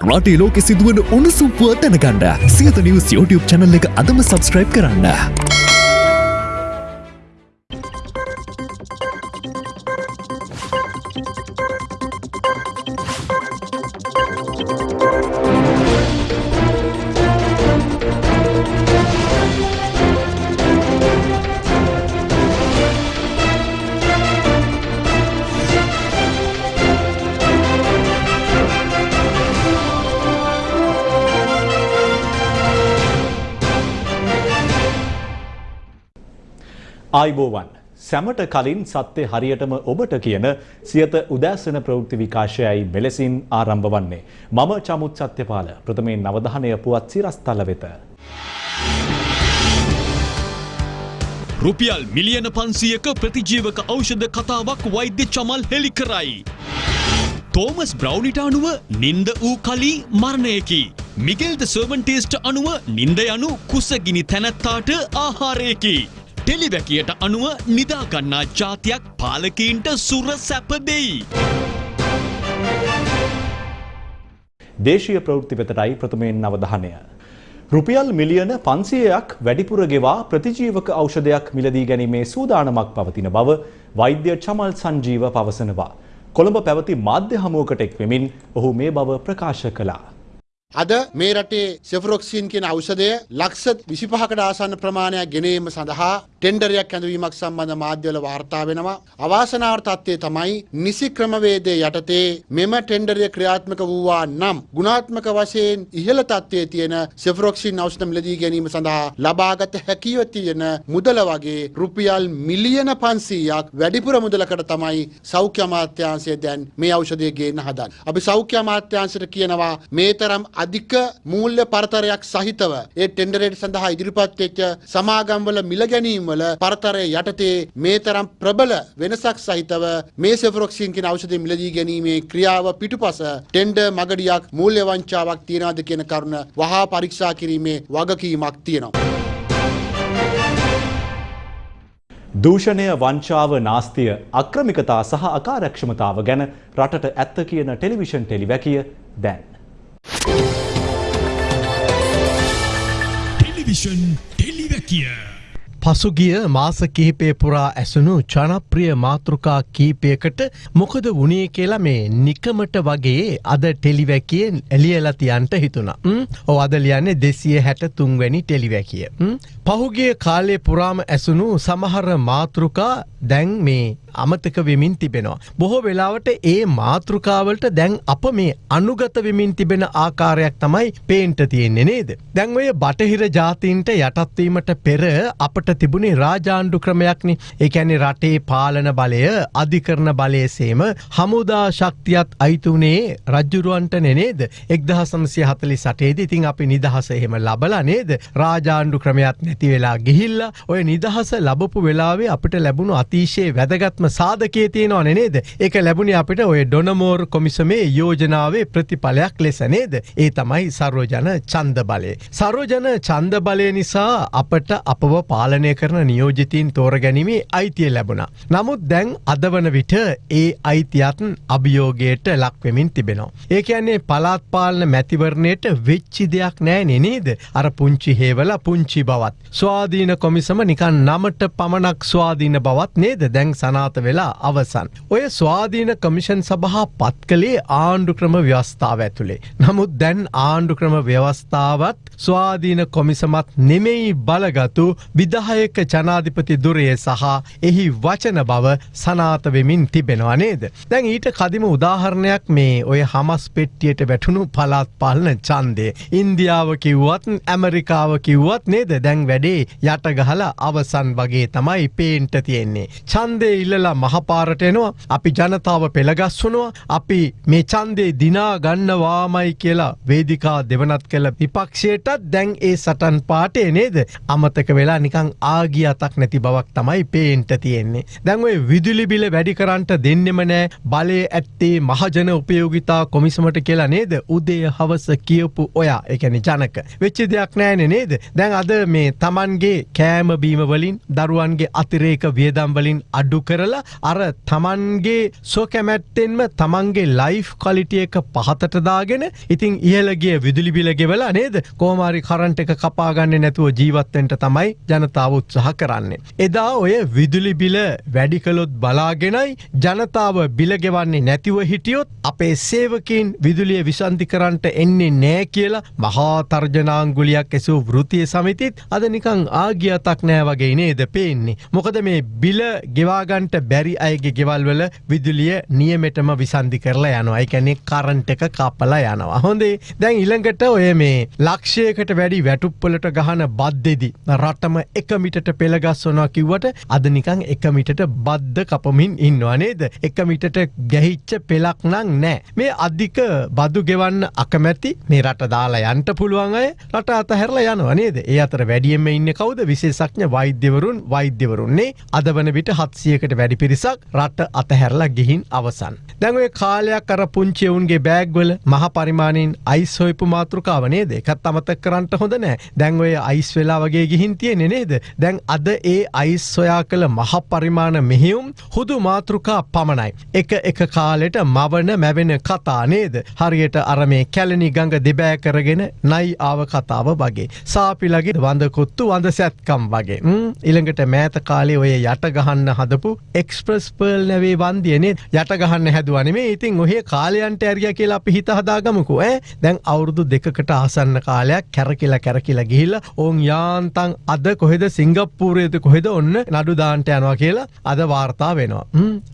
රටේ ලෝකෙ සිදුවන උණුසුම් පුව දැනගන්න සියත නිවස් YouTube චැනල් එක අදම සබස්ක්‍රයිබ් කරන්න. ආයිබෝවන් සැමට කලින් සත්‍ය හරියටම ඔබට කියන සියත උදෑසන ප්‍රවෘත්ති විකාශයයි මෙලෙසින් ආරම්භ වන්නේ. මම චමුත් සත්‍යපාල ප්‍රථමයෙන් නවධානය පුවත් සිරස්තල වෙත. රුපියල් මිලියන පන්සියක ප්‍රතිජීවක ඖෂධ කතාවක් වෛද්‍ය චමල් හෙළි කරයි. තෝමස් බ්‍රව්නිට අනුව නින්ද වූ කලී මරණයකි. මිගෙල්ද සර්වන්ටේස්ට අනුව නින්ද යනු කුසගිනි තැනැත්තාට ආහාරයකි. ටෙලිවැකියට අනුව නිදාගන්නා ජාතියක් පාලකීන්ට සුර සැප දෙයි. දේශීය ප්‍රවෘත්ති වෙතටයි ප්‍රථමයෙන් අවධානය. රුපියල් මිලියන පන්සියයක් වැඩිපුර ගෙවා ප්‍රතිජීවක ඖෂධයක් මිලදී ගැනීමේ සූදානමක් පවතින බව වෛද්‍ය චමල් සංජීව පවසනවා. කොළඹ පැවති මාධ්‍ය හමුවකට එක් වෙමින් ඔහු මේ බව ප්‍රකාශ කළා. අද මේ රටේ සෙෆරොක්සින් කියන ඖෂධය ලක්ෂ 25කට ආසන්න ප්‍රමාණයක් ගෙනීම සඳහා ටෙන්ඩරයක් ඇඳවීමක් සම්බන්ධ මාධ්‍යවල වාර්තා වෙනවා. අවාසනාවට තත්ත්වය තමයි නිසි ක්‍රමවේදයේ යටතේ මෙම ටෙන්ඩරය ක්‍රියාත්මක වූවා නම් ගුණාත්මක වශයෙන් ඉහළ තත්ත්වයේ තියෙන සෙෆරොක්සින් ඖෂධ මිලදී ගැනීම සඳහා ලබාගත හැකිව තියෙන මුදල වගේ රුපියල් මිලියන 500ක් වැඩිපුර මුදලකට තමයි සෞඛ්‍ය අමාත්‍යාංශය දැන් මේ ඖෂධය ගේන්න හදන්නේ. අපි සෞඛ්‍ය අමාත්‍යාංශයට කියනවා මේ තරම් අධික මූල්‍ය පරතරයක් සහිතව ඒ ටෙන්ඩරේට සඳහා ඉදිරිපත් වෙච්ච සමාගම්වල මිල ගැනීම් වල පරතරය යටතේ මේ තරම් ප්‍රබල වෙනසක් සහිතව මේ සෙෆරොක්සින් කියන ඖෂධය මිලදී ගැනීමේ ක්‍රියාව පිටුපස ටෙන්ඩර් මගඩියක් මූල්‍ය වංචාවක් තියනවාද කියන කරුණ වහා පරීක්ෂා කිරීමේ වගකීමක් තියෙනවා. දූෂණය වංචාව නාස්තිය අක්‍රමිකතා සහ අකාරක්ෂමතාව ගැන රටට ඇත්ත කියන ටෙලිවිෂන් ටෙලිවැකිය දැන්. ටෙලිවිෂන් ටෙලිවැකිය. පසුගිය මාස කිහිපය පුරා ඇසුණු ජනප්‍රිය මාතෘකා කීපයකට මොකද වනේ කියලා මේ නිකමට වගේ අද ටෙලිවැකියෙන් එලියලතියන්ට හිතුණ. ඕ අද ලියන්නේ දෙසිය හැට තුන්වැනි ටෙලිවැකිය. පහුගිය කාලේ පුරාම ඇසුණු සමහර මාතෘකා දැන් මේ අමතක වෙමින් තිබෙනවා. බොහෝ වෙලාවට ඒ මාතෘකාවලට දැන් අප මේ අනුගත වෙමින් තිබෙන ආකාරයක් තමයි පේන්ට තියෙන්නේ නේද. දැන් ඔය බටහිර ජාතීන්ට යටත්වීමට පෙර අපට තිබුණේ රාජාණ්ඩු ක්‍රමයක්නි. එකැනි රටේ පාලන බලය අධිකරන බලයසේම හමුදා ශක්තියත් අයිතුනේ රජ්ජුරුවන්ට නෙනේද එක්දහ සමසය හතලි සටේද ඉතින් අපි නිදහස එහෙම ලබලා නේද? රාජාණ්ඩු ක්‍රමයක් නැති වෙලා ගිහිල්ල ඔය නිදහස ලබපු වෙලාවේ අපිට ලැබුණු අතිශයේ වැදගත්ම සාධකයේ තියෙනවා නේද? ඒක ලැබුණේ අපිට ඔය ඩොනමෝර් කොමිසමේ යෝජනාවේ ප්‍රතිඵලයක් ලෙස නේද? ඒ තමයි සරෝජන චන්ද බලය. සරෝජන චන්ද බලය නිසා අපට අපව පාලන පාලනය කරන නියෝජිතීන් තෝරගැනීමේ අයිතිය ලැබුණ. නමුත් දැන් අදවන විට ඒ අයිතියත්න් අභියෝගයට ලක්වෙමින් තිබෙනවා. ඒ කියන්නේ පලාත් පාලන මැතිවරණයට වෙච්චි දෙයක් නෑ නෙනේද අර පුංචි හේවල පුංචි බවත්. ස්වාධීන කොමිසම නිකන් නමට පමණක් ස්වාධීන බවත් නේද දැන් සනාත වෙලා අවසන්. ඔය ස්වාධීන කමිෂන් සභහා පත් කළේ ආණ්ඩු ක්‍රම ව්‍යවස්ථාව ඇතුළේ. නමුත් දැන් ආණ්ඩු ක්‍රම ව්‍යවස්ථාවත් ස්වාධීන කොමිසමත් නෙමෙයි බලගතු විදහ විදායක ජනාධිපති දුරය සහ එහි වචන බව සනාත වෙමින් තිබෙනවා නේද. දැන් ඊට කදිම උදාහරණයක් මේ ඔය හමස් පෙට්ටියට වැටුණු පලාත් පාලන චන්දය. ඉන්දියාව කිව්වත් ඇමරිකාව කිව්වත් නේද දැන් වැඩේ යටගහල අවසන් වගේ තමයි පේන්ට තියෙන්නේ. චන්දය ඉල්ලලා මහපාරටයනවා අපි ජනතාව පෙළගස්වනවා අපි මේ චන්දේ දිනා ගන්නවාමයි කියලා වේදිකා දෙවනත් කළ විපක්ෂයටත් දැන් ඒ සටන් පාටේ නේද අමතක වෙලා නිකං ආගිය අතක් නැති බවක් තමයි පේන්ට තියෙන්නේ. දැන් ඔය විදුලි බිල වැඩි කරන්ට දෙන්නෙම නෑ බලය ඇත්තේ මහජන උපයෝගිතා කොමිසමට කියලා නේද උදේ හවස කියපු ඔයා එකැනි ජනක. වෙච්චි දෙයක් නෑන නේද. දැන් අද මේ තමන්ගේ කෑම බීම වලින් දරුවන්ගේ අතිරේක වියදම් වලින් අඩු කරලා අර තමන්ගේ සොකැමැත්තෙන්ම තමන්ගේ ලයිෆ් කොලිටිය එක පහතටදාගෙන ඉතින් ඉහලගේ විදුලි බිල ගෙවලා නේද කෝමාරි කරන්ට එක කපාගන්න නැතුව ජීවත්තෙන්ට තමයි ජනතාව උත්සාහ කරන්නේ. එදා ඔය විදුලි බිල වැඩිකලොත් බලාගෙනයි ජනතාව බිලගෙවන්නේ නැතිව හිටියොත් අපේ සේවකින් විදුලිය විසන්ධි කරන්ට එන්නේ නෑ කියලා මහා තර්ජනාංගුලියක් ඇසූ වෘතිය සමිතිත් අද නිකං ආගියතක් නෑ වගේ නේද පේන්නේ. මොකද මේ බිල ගෙවාගන්ට බැරි අයගේ ගෙවල්වල විදුලිය නියමෙටම විසන්ධි කරලා යනවා එකැනෙ කරන්ට එක කපලා යනවා. හොඳේ දැන් ඉළඟට ඔය මේ ලක්ෂයකට වැඩි වැටුප්පලට ගහන බද්දෙදි. රටම එකමිටට පෙළගස්වනවා කිව්වට අදනිකං එකමිටට බද්ධ කපමින් ඉන්නවා නේද. එකමිටට ගැහිච්ච පෙලක් නං නෑ. මේ අධික බදු ගෙවන්න අකමැති මේ රට දාලා යන්ට පුළුවන් අය රට අතහැරලා යනවා නේද. ඒ අතර වැඩියම ඉන්න කවුද විශේෂඥ වෛද්‍යවරුන් වෛද්‍යවරුන්නේ අද වන විට හත්සියකට වැඩි පිරිසක් රට අතහැරලා ගිහින් අවසන්. දැන්ඔය කාලයක් අර පුංචියවුන්ගේ බෑග්වල මහ පරිමාණයෙන් අයිස් හොයපු මාතෘකාවනේ දෙකත් අමතක් කරන්නට හොඳ නෑ දැන් ඔය අයිස් වෙලා වගේ ගිහින් තියෙනෙ නේද දැන් අද ඒ අයිස් සොයා කළ මහ පරිමාණ මෙහෙයුම් හුදු මාතෘකා පමණයි. එක එක කාලෙට මවන මැවෙන කතා නේද හරියට අර මේ කැලනි ගඟ දෙබෑ කරගෙන නයි ආව කතාව වගේ. සාපිලගේ වඳකොත්තු වඳ සැත්කම් වගේ. ඉළඟට මෑත කාලේ ඔය යට ගහන්න හදපු එක්ස්ප්‍රස් පර්ල් නැවේ වන්දියනේ යට ගහන්න හැදුවනේ ඉතින් ඔහේ කාලයන්ට ඇරිය කියලා අපි හිත හදාගමකු ඇ දැන් අවුරුදු දෙකට ආසන්න කාලයක් කැරකිලා කැරකිලා ගිහිල්ල ඔවුන් යාන්තන් අද කොහෙද සිංගප්පූරයද කොහෙද ඔන්න නඩු දාන්ට යනවා කියලා අද වාර්තා වෙනවා.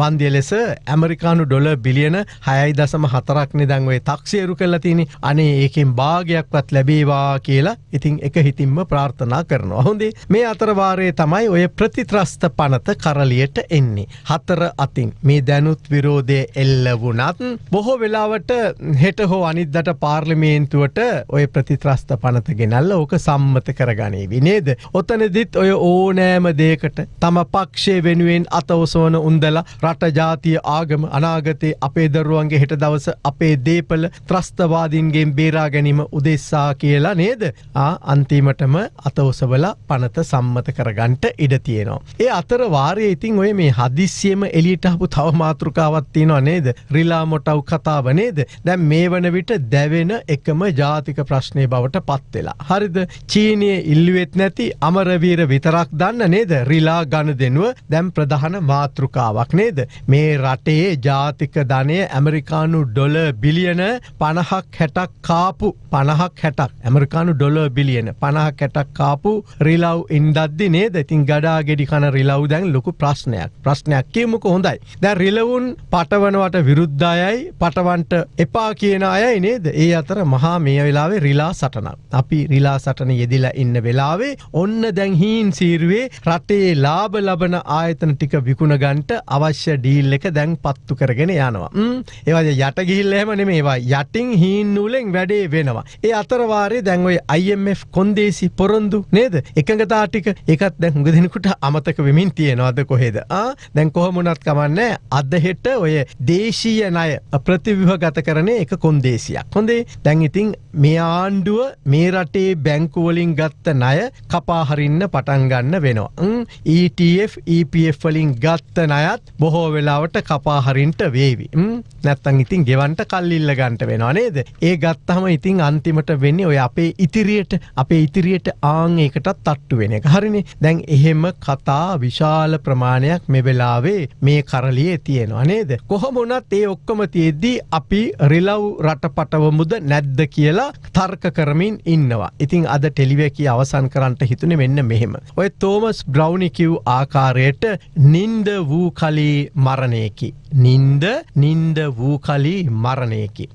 වන්දිය ලෙස ඇමරිකානු ඩොල බිලියන හයයි දසම හතරක්නෙ දැන්වේ තක්ෂේරු කල්ලා තිනි අනේ ඒකෙන් භාගයක්වත් ලැබේවා කියලා ඉතින් එක හිතින්ම ප්‍රාර්ථනා කරනවා. හොඳේ මේ අතරවාරයේ තමයි ඔය ප්‍රතිත්‍රස්ත පනත කරලියට එන්නේ. හතර අතින් මේ දැනුත් විරෝධය එල්ල වුනත් බොහෝ වෙලාවට හෙට හෝ අනිද්දට පාර්ලිමේන්තුවට ඔය ප්‍රතිත්‍රස්ත පනත ගෙනල්ල ඕක සම්මත කරගනේ විනේද. ඔතනදිත් ඔය ඕනෑම දේකට තම පක්ෂය වෙනුවෙන් අතවසෝන උන්දලා රට ජාතිය ආගම අනාගතයේ අපේ දරුවන්ගේ හෙට දවස අපේ දේපල ත්‍රස්තවාදීන්ගේ බේරා ගැනීම උදෙස්සා කියලා නේද අන්තිමටම අතවසවල පනත සම්මත කරගන්ට ඉඩ තියෙනවා. ඒ අතර වාරය ඉතින් ඔය මේ හදිස්සියම එලියටහපු තව මාතෘකාවත් තියෙනවා නේද රිලා මොටව් කතාව නේද දැන් මේ වන විට දැවෙන එකම ජාතික ප්‍රශ්නය බවට පත්වෙලා. හරිද චීනය ඉල්ලුවෙත් නැති අමරවීර විතරක් දන්න නේද රිලා ගණ දෙනුව දැම් ප්‍රධාන මාතෘකාවක් නේද. මේ රටේ ජාතික ධනය ඇමරිකානු ඩොල බිලියන පණහක් හැටක් කාපු පණහක් හැටක් ඇමරිකානු ඩොල බිලියන පණහක් හැටක් කාපු රිලව් ඉන්දද්දි නේද ඉතින් ගඩා ගෙඩි කන රිලව් දැන් ලොකු ප්‍රශ්නයක් ප්‍රශ්නයක් කියමුක හොඳයි. දැ රිලවුන් පටවනවට විරුද්ධයයි පටවන්ට එපා කියන අයයි නේද ඒ අතර මහා මේ වෙලාවේ රිලා සටනක්. අපි රිලා සටන යෙදිලා ඉන්න වෙලාවේ ඔන්න දැන් හීන් සීරුවේ රටේ ලාබ ලබන ආයතන ටික විකුණගන්ට අවශ්‍ය ඩීල් එක දැන් පත්තු කරගෙන යනවා. ඒවද යට ගිහිල්ලහෙම නෙමේවා යටින් හීන් නූලෙන් වැඩේ වෙනවා. ඒ අතරවාරය දැන්ඔයි IMF කොන්දේසි පොරොන්දු නේද? එකඟතා ටික. එකත් දැන් හුඟ දෙනෙකුට අමතක වෙමින් තියෙනවාද කොහෙද? දැන් කොහොමුණත් කමන්න අද හෙට ඔය දේශීය ණය ප්‍රතිවිහ ගත කරන එක කොන්දේසියක්. හොඳේ? දැන් ඉතින් මේ ආණ්ඩුව මේ රටේ බැංකුවලින් ගත්ත ණය කපාහරින්න පටන්ගන්න වෙනවා. ETF EPF වලින් ගත්ත ණයත් බොහෝ වෙලාවට කපාහරින්ට වේවි. නැත්තං ඉතින් ගෙවන්ට කල්ලිල්ල ගන්ට වෙනවා නේද. ඒ ගත්තහම ඉතින් අන්තිමට වෙන්නේ ඔය අපේ ඉතිරියට අපේ ඉතිරියට ආං ඒකටත් තට්ටු වෙන එක හරිනි දැන් එහෙම කතා විශාල ප්‍රමාණයක් මෙවෙලාවේ මේ කරලියේ තියෙනවා නේද. කොහොමුණත් ඒ ඔක්කොම තියෙද්දී අපි රිලව් රට පටවමුද නැද්ද කියලා තර්ක කරමින් ඉන්නවා. ඉතින් අද ටෙලිවැකි අවසන් කරන්නට හිතුන මෙන්න මෙහෙම. ඔය තෝමස් බ්‍රව්නිකිව් ආකාරයට නින්ද වූ කලී මරණයකි. නින්ද නින්ද වූ කලී මරණයකි.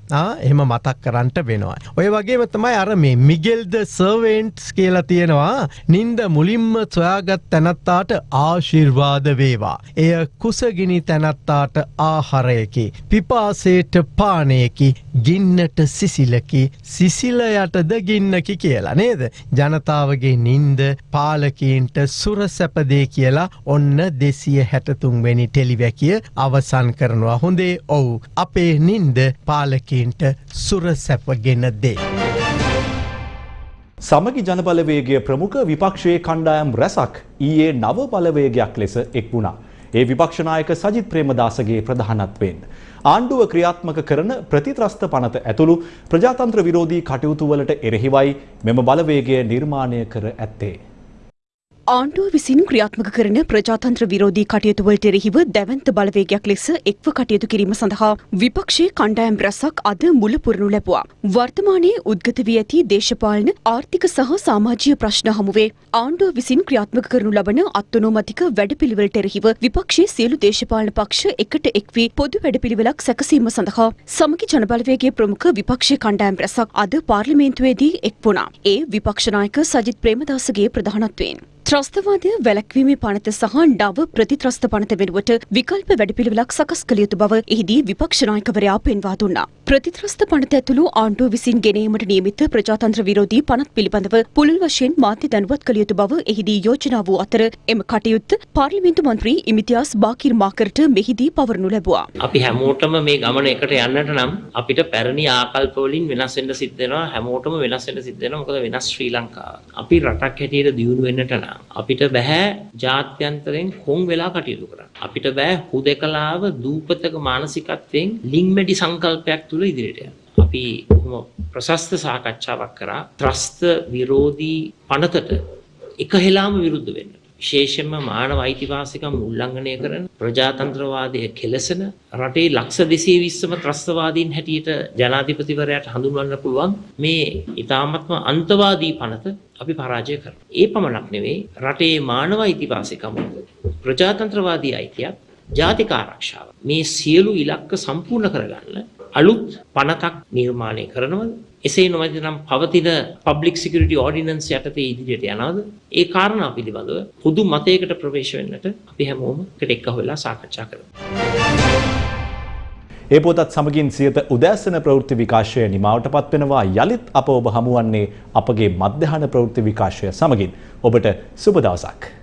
එහම මතක් කරන්නට වෙනවා. ඔය වගේම තමයි අර මේ මිගෙල්ද සර්වෙන්ට්ස් කියලා තියෙනවා නින්ද මුලින්ම සොයාගත් තැනත්තාට ආශිර්වාද වේවා. එය කුසගිනි තැනත්තාට ආහරයකි. පිපාසේට පානයකි ගින්නට සිසිලකි සිසිලයටද ගින්නකි කියලා නේද. ජනතාවගේ නින්ද පාල පාලකීන්ට සුරසැපදේ කියලා ඔන්න දෙසිය හැටතුන්වෙනි ටෙලිවැකිය අවසන් කරනවා හොඳේ ඔවු අපේ නින්ද පාලකීන්ට සුරසැපගෙන දේ. සමගි ජනබලවේගය ප්‍රමුඛ විපක්ෂයේ කණ්ඩායම් රැසක් ඊයේ නව බලවේගයක් ලෙස එක් වුණා. ඒ විපක්ෂනායක සජිත් ප්‍රේමදාසගේ ප්‍රධානත්වයෙන්. ආණ්ඩුව ක්‍රියාත්මක කරන ප්‍රතිත්‍රස්ත පනත ඇතුළු ප්‍රජාතන්ත්‍ර විරෝධී කටයුතුවලට එරෙහිවයි මෙම බලවේගය නිර්මාණය කර ඇත්තේ. ආණ්ඩුව විසින් ක්‍රියාත්මක කරන ප්‍රජාතන්ත්‍ර විරෝධී කටයුතුවලට එරෙහිව දැවන්ත බලවේගයක් ලෙස එක්ව කටයුතු කිරීම සඳහා විපක්ෂයේ කණ්ඩායම් රැසක් අද මුල පුරනු ලැබුවා. වර්තමානයේ උද්ගත වී ඇති දේශපාලන ආර්ථික සහ සමාජීය ප්‍රශ්න හමුවේ ආණ්ඩුව විසින් ක්‍රියාත්මක කරනු ලබන අත්නෝමතික වැඩපිළිවෙලට එරෙහිව විපක්ෂයේ සියලු දේශපාලන පක්ෂ එකට එක් වී පොදු වැඩපිළිවෙලක් සැකසීම සඳහා සමගි ජනබලවේගයේ ප්‍රමුඛ විපක්ෂයේ කණ්ඩායම් රැසක් අද පාර්ලිමේන්තුවේදී එක් වුණා. ඒ විපක්ෂනායක සජිත් ප්‍රේමදාසගේ ප්‍රධානත්වයෙන්. ත්‍රස්තවාදය වැලැක්වීමේ පනත සහ නව ප්‍රතිත්‍රස්ත පනත වෙනුවට විකල්ප වැඩපිළිවෙලක් සකස් කළ යුතු බව එහිදී විපක්ෂනායකවරයා පෙන්වා දුන්නා. ප්‍රතිත්‍රස්ත පනත ඇතුළු ආණ්ඩුව විසින් ගෙනීමට නියමිත ප්‍රජාතන්ත්‍ර විරෝධී පනත් පිළිබඳව පුළුල් වශයෙන් මාධ්‍ය දැනුවත් කළ යුතු බව එහිදී යෝජනා වූ අතර එම කටයුත්ත පාර්ලිමේන්තු මන්ත්‍රී ඉමිතියාස් බාකිර් මාකරට මෙහිදී පවරනු ලැබුවා. අපි හැමෝටම මේ ගමන එකට යන්නට නම් අපිට පැරණි ආකල්ප වලින් වෙනස් වෙන්න සිද්ධ වෙනවා හැමෝටම වෙනස් වෙන්න සිද්ධ වෙනවා මොකද වෙනස් ශ්‍රී ලංකාව. අපි රටක් හැටියට දියුණු වෙන්නට නම් අපිට බෑ ජාත්‍යන්තරයෙන් කොන් වෙලා කටයුතු කරන්න. අපිට බෑ හුදෙකලාව දූපතක මානසිකත්වයෙන් ලිංමැඩි සංකල්පයක් තුළ ඉදිරියට යන්න. අපි කොහොම ප්‍රශස්ත සාකච්ඡාවක් කරා ත්‍රස්ත විරෝධී පනතට එක හෙලාම විරුද්ධ වෙන්න. විශේෂයෙන්ම මානව අයිතිවාසිකම් උල්ලංඝනය කරන ප්‍රජාතන්ත්‍රවාදය කෙලසන රටේ ලක්ෂ දෙසේ විස්සම ත්‍රස්තවාදීන් හැටියට ජනාධිපතිවරයට හඳුන්වන්න පුළුවන් මේ ඉතාමත්ම අන්තවාදී පනත අපි පරාජය කරන. ඒ පමණක් නෙවෙයි රටේ මානව අයිතිවාසිකම් ප්‍රජාතන්ත්‍රවාදී අයිතියක් ජාතික ආරක්ෂාව. මේ සියලු ඉලක්ක සම්පූර්ණ කරගන්න අලුත් පනතක් නිර්මාණය කරනවද එසේ නොමැති නම් පවතින පබ්ලික් සිකරිටි ඕඩිනන්ස් යටතේ ඉදිරියට යනවද ඒ කාරණා පිළිබඳව පුදු මතයකට ප්‍රවේශ වෙන්නට අපි හැමෝම එකට එක්ක වෙලා සාකච්ඡා කරමු. ඒ පොතත් සමගින් සියත උදෑසන ප්‍රවෘත්ති විකාශය නිමාවට පත්වෙනවා යළිත් අප ඔබ හමුවන්නේ අපගේ මධ්‍යහන ප්‍රවෘත්ති විකාශය සමගින් ඔබට සුබ දවසක්.